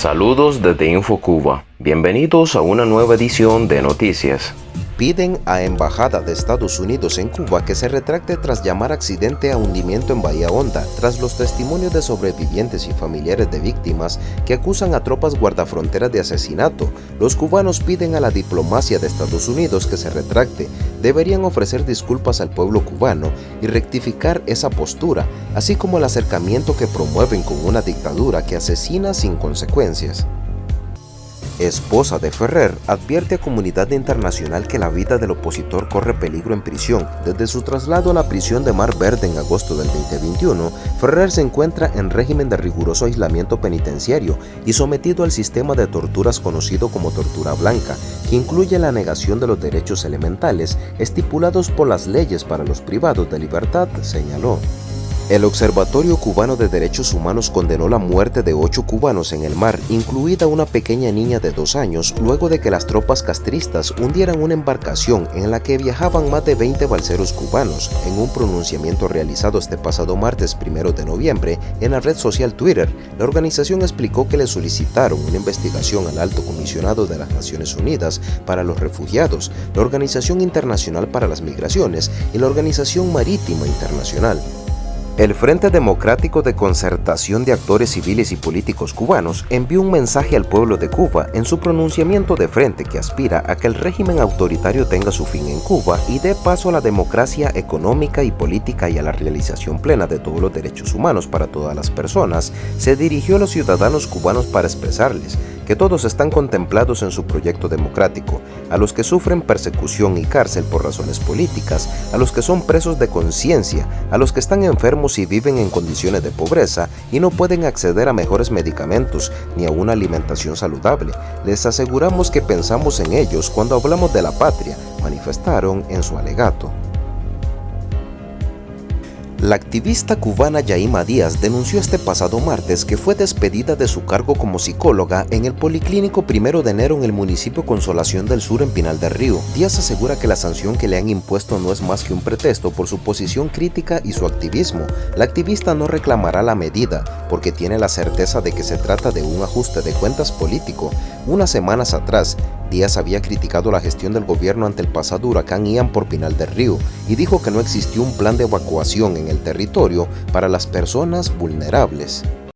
Saludos desde InfoCuba. Bienvenidos a una nueva edición de Noticias. Piden a Embajada de Estados Unidos en Cuba que se retracte tras llamar accidente a hundimiento en Bahía Honda, tras los testimonios de sobrevivientes y familiares de víctimas que acusan a tropas guardafronteras de asesinato. Los cubanos piden a la diplomacia de Estados Unidos que se retracte. Deberían ofrecer disculpas al pueblo cubano y rectificar esa postura, así como el acercamiento que promueven con una dictadura que asesina sin consecuencias esposa de Ferrer, advierte a comunidad internacional que la vida del opositor corre peligro en prisión. Desde su traslado a la prisión de Mar Verde en agosto del 2021, Ferrer se encuentra en régimen de riguroso aislamiento penitenciario y sometido al sistema de torturas conocido como tortura blanca, que incluye la negación de los derechos elementales estipulados por las leyes para los privados de libertad, señaló. El Observatorio Cubano de Derechos Humanos condenó la muerte de ocho cubanos en el mar, incluida una pequeña niña de dos años, luego de que las tropas castristas hundieran una embarcación en la que viajaban más de 20 balseros cubanos. En un pronunciamiento realizado este pasado martes 1 de noviembre en la red social Twitter, la organización explicó que le solicitaron una investigación al alto comisionado de las Naciones Unidas para los Refugiados, la Organización Internacional para las Migraciones y la Organización Marítima Internacional. El Frente Democrático de Concertación de Actores Civiles y Políticos Cubanos envió un mensaje al pueblo de Cuba en su pronunciamiento de frente que aspira a que el régimen autoritario tenga su fin en Cuba y dé paso a la democracia económica y política y a la realización plena de todos los derechos humanos para todas las personas, se dirigió a los ciudadanos cubanos para expresarles que todos están contemplados en su proyecto democrático, a los que sufren persecución y cárcel por razones políticas, a los que son presos de conciencia, a los que están enfermos y viven en condiciones de pobreza y no pueden acceder a mejores medicamentos ni a una alimentación saludable. Les aseguramos que pensamos en ellos cuando hablamos de la patria, manifestaron en su alegato. La activista cubana Yaima Díaz denunció este pasado martes que fue despedida de su cargo como psicóloga en el Policlínico Primero de Enero en el municipio Consolación del Sur en Pinal del Río. Díaz asegura que la sanción que le han impuesto no es más que un pretexto por su posición crítica y su activismo. La activista no reclamará la medida porque tiene la certeza de que se trata de un ajuste de cuentas político. Unas semanas atrás, Díaz había criticado la gestión del gobierno ante el pasado huracán Ian por Pinal del Río y dijo que no existió un plan de evacuación en el territorio para las personas vulnerables.